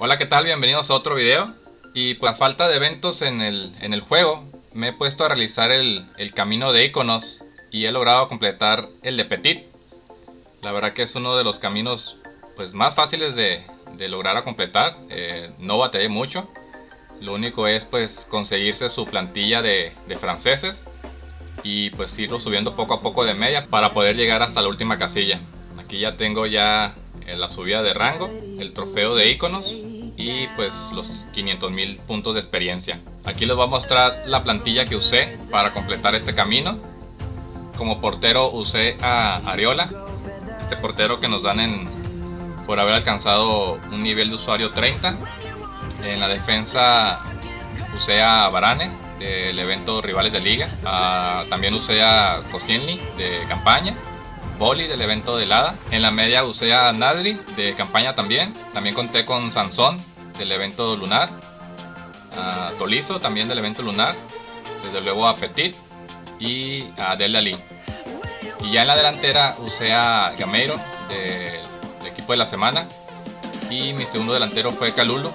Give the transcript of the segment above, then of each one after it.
Hola, ¿qué tal? Bienvenidos a otro video. Y por pues, falta de eventos en el, en el juego, me he puesto a realizar el, el, camino de iconos y he logrado completar el de Petit. La verdad que es uno de los caminos pues, más fáciles de, de lograr a completar. Eh, no batallé mucho. Lo único es pues conseguirse su plantilla de, de franceses y pues irlo subiendo poco a poco de media para poder llegar hasta la última casilla. Aquí ya tengo ya eh, la subida de rango, el trofeo de iconos y pues los 500 mil puntos de experiencia. Aquí les voy a mostrar la plantilla que usé para completar este camino. Como portero usé a Ariola, este portero que nos dan en, por haber alcanzado un nivel de usuario 30. En la defensa usé a Varane del evento Rivales de Liga. Ah, también usé a Koscielny de campaña. Boli del evento de Lada. En la media usé a Nadri de campaña también. También conté con Sansón del evento lunar. A Tolizo también del evento lunar. Desde luego a Petit y a Del Ali. Y ya en la delantera usé a Gameiro del equipo de la semana. Y mi segundo delantero fue Calulu,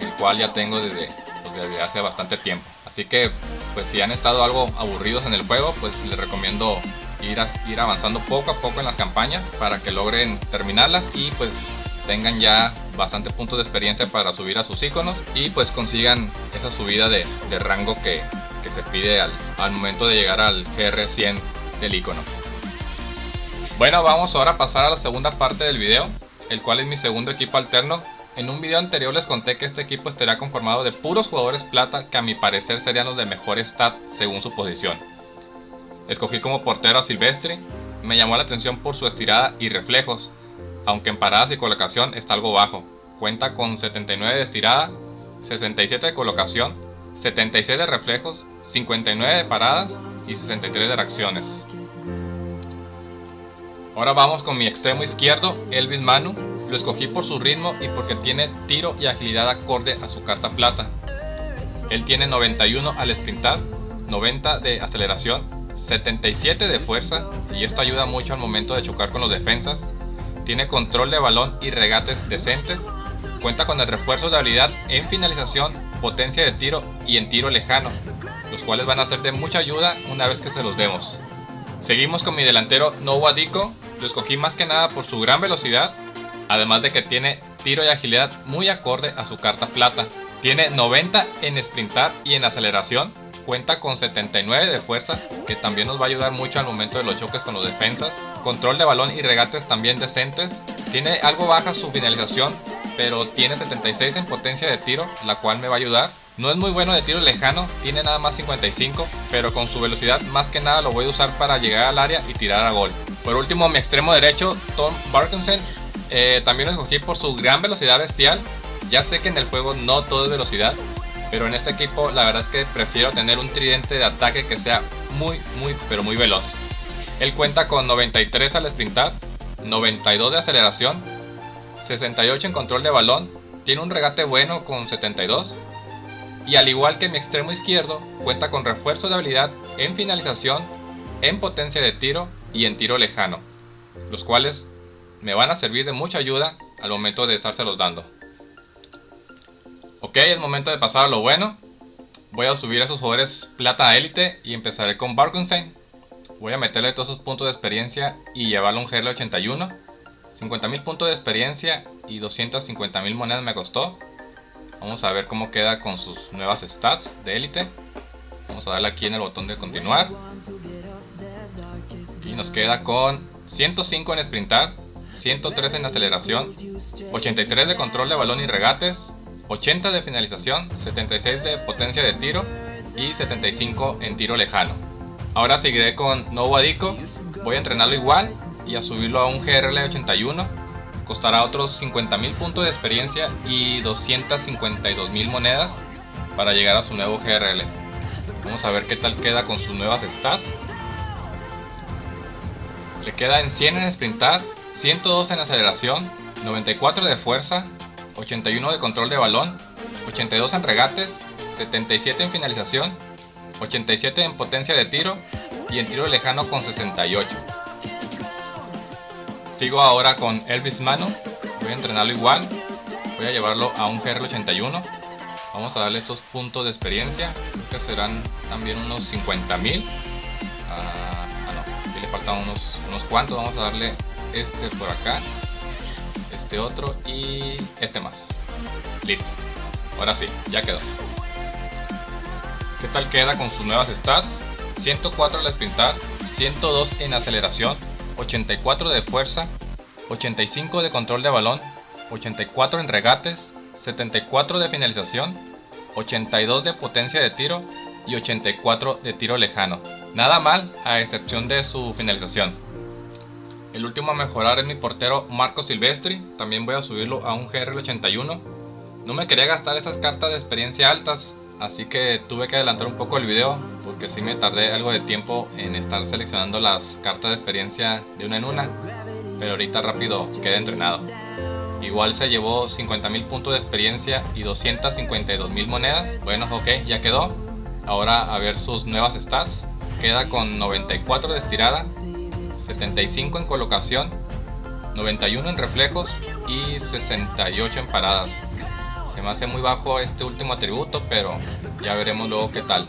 el cual ya tengo desde, pues, desde hace bastante tiempo. Así que, pues si han estado algo aburridos en el juego, pues les recomiendo ir, ir avanzando poco a poco en las campañas para que logren terminarlas y pues tengan ya bastante puntos de experiencia para subir a sus iconos y pues consigan esa subida de, rango que, se pide al, al, momento de llegar al GR100 del icono. Bueno, vamos ahora a pasar a la segunda parte del video, el cual es mi segundo equipo alterno en un video anterior les conté que este equipo estaría conformado de puros jugadores plata que a mi parecer serían los de mejor stat según su posición. Escogí como portero a Silvestre, me llamó la atención por su estirada y reflejos, aunque en paradas y colocación está algo bajo. Cuenta con 79 de estirada, 67 de colocación, 76 de reflejos, 59 de paradas y 63 de reacciones. Ahora vamos con mi extremo izquierdo, Elvis Manu. Lo escogí por su ritmo y porque tiene tiro y agilidad acorde a su carta plata. Él tiene 91 al sprintar, 90 de aceleración, 77 de fuerza y esto ayuda mucho al momento de chocar con los defensas. Tiene control de balón y regates decentes. Cuenta con el refuerzo de habilidad en finalización, potencia de tiro y en tiro lejano, los cuales van a ser de mucha ayuda una vez que se los demos. Seguimos con mi delantero Noah Dico, lo escogí más que nada por su gran velocidad, además de que tiene tiro y agilidad muy acorde a su carta plata. Tiene 90 en sprintar y en aceleración, cuenta con 79 de fuerza, que también nos va a ayudar mucho al momento de los choques con los defensas. Control de balón y regates también decentes. Tiene algo baja su finalización, pero tiene 76 en potencia de tiro, la cual me va a ayudar. No es muy bueno de tiro lejano, tiene nada más 55, pero con su velocidad más que nada lo voy a usar para llegar al área y tirar a gol. Por último, mi extremo derecho, Tom Parkinson, eh, también lo escogí por su gran velocidad bestial. Ya sé que en el juego no todo es velocidad, pero en este equipo la verdad es que prefiero tener un tridente de ataque que sea muy, muy, pero muy veloz. Él cuenta con 93 al sprintar, 92 de aceleración, 68 en control de balón, tiene un regate bueno con 72 y al igual que mi extremo izquierdo, cuenta con refuerzo de habilidad en finalización, en potencia de tiro y en tiro lejano, los cuales me van a servir de mucha ayuda al momento de estárselos dando. Ok, es momento de pasar a lo bueno. Voy a subir a esos jugadores plata élite y empezaré con Barkenstein. Voy a meterle todos esos puntos de experiencia y llevarlo un GL 81. 50.000 puntos de experiencia y 250.000 monedas me costó. Vamos a ver cómo queda con sus nuevas stats de élite. Vamos a darle aquí en el botón de continuar. Y nos queda con 105 en sprintar, 103 en aceleración, 83 de control de balón y regates, 80 de finalización, 76 de potencia de tiro y 75 en tiro lejano. Ahora seguiré con Novo Adico, voy a entrenarlo igual y a subirlo a un GRL 81 Costará otros 50.000 puntos de experiencia y 252.000 monedas para llegar a su nuevo GRL. Vamos a ver qué tal queda con sus nuevas stats. Le queda en 100 en sprintar, 102 en aceleración, 94 de fuerza, 81 de control de balón, 82 en regates, 77 en finalización, 87 en potencia de tiro y en tiro lejano con 68. Sigo ahora con Elvis Mano. Voy a entrenarlo igual. voy a llevarlo a un GR81 vamos a darle estos puntos de experiencia que serán también unos 50.000 ah, ah, no, aquí le faltan unos, unos cuantos vamos a darle este por acá este otro y este más listo ahora sí, ya quedó ¿qué tal queda con sus nuevas stats? 104 la sprintar 102 en aceleración 84 de fuerza 85 de control de balón 84 en regates 74 de finalización, 82 de potencia de tiro y 84 de tiro lejano. Nada mal a excepción de su finalización. El último a mejorar es mi portero Marco Silvestri, también voy a subirlo a un GR81. No me quería gastar esas cartas de experiencia altas, así que tuve que adelantar un poco el video porque si me tardé algo de tiempo en estar seleccionando las cartas de experiencia de una en una, pero ahorita rápido quedé entrenado. Igual se llevó 50.000 puntos de experiencia y 252.000 monedas. Bueno, ok, ya quedó. Ahora a ver sus nuevas stats. Queda con 94 de estirada, 75 en colocación, 91 en reflejos y 68 en paradas. Se me hace muy bajo este último atributo, pero ya veremos luego qué tal.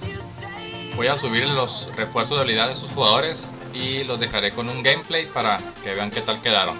Voy a subir los refuerzos de habilidad de sus jugadores y los dejaré con un gameplay para que vean qué tal quedaron.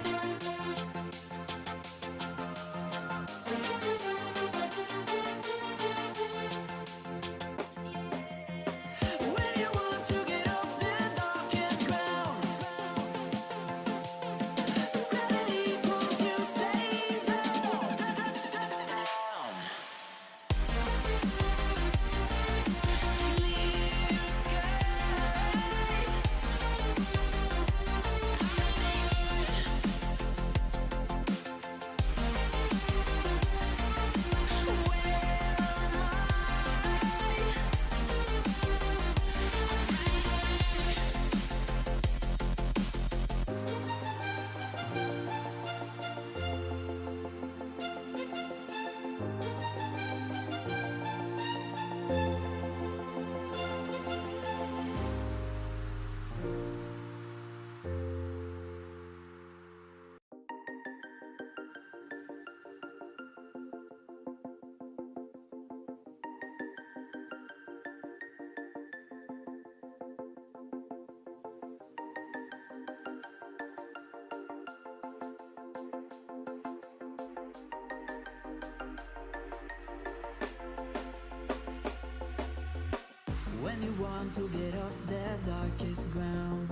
Want to get off the darkest ground.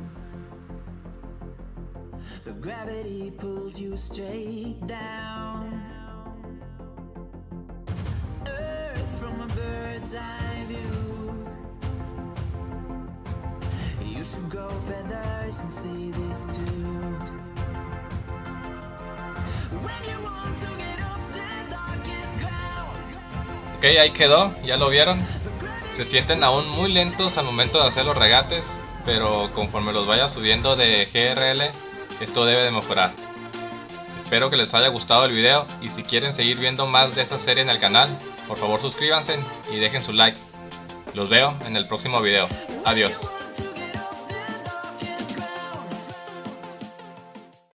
But gravity pulls you straight down. Earth from a bird's eye view. You should grow feathers and see this too. Ok, ahí quedó, ya lo vieron se sienten aún muy lentos al momento de hacer los regates, pero conforme los vaya subiendo de GRL, esto debe de mejorar. Espero que les haya gustado el video y si quieren seguir viendo más de esta serie en el canal, por favor suscríbanse y dejen su like. Los veo en el próximo video. Adiós.